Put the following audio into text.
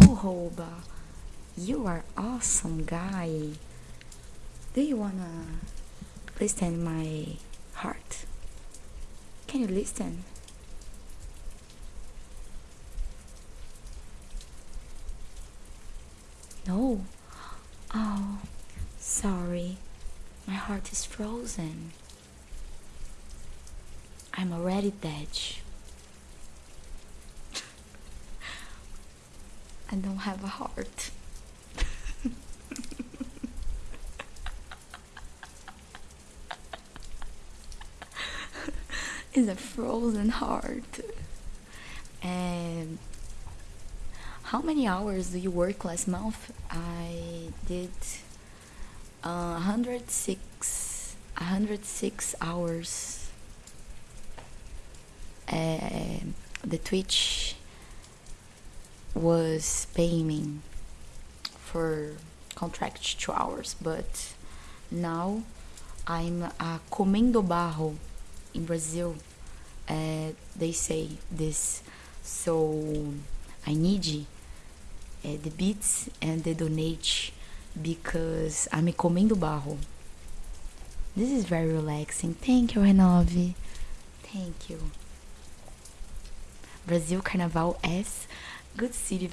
Oh, Hoba, you are awesome guy. Do you wanna listen my heart? Can you listen? No. Oh, sorry. My heart is frozen. I'm already dead. I don't have a heart. it's a frozen heart. And how many hours do you work last month? I did uh, 106 106 hours. Uh, the Twitch was paying for contract two hours, but now I'm a comendo barro in Brazil. Uh, they say this, so I need uh, the beats and the donate because I'm a comendo barro. This is very relaxing. Thank you, Renove. Thank you. Brasil Carnaval S. Good city, very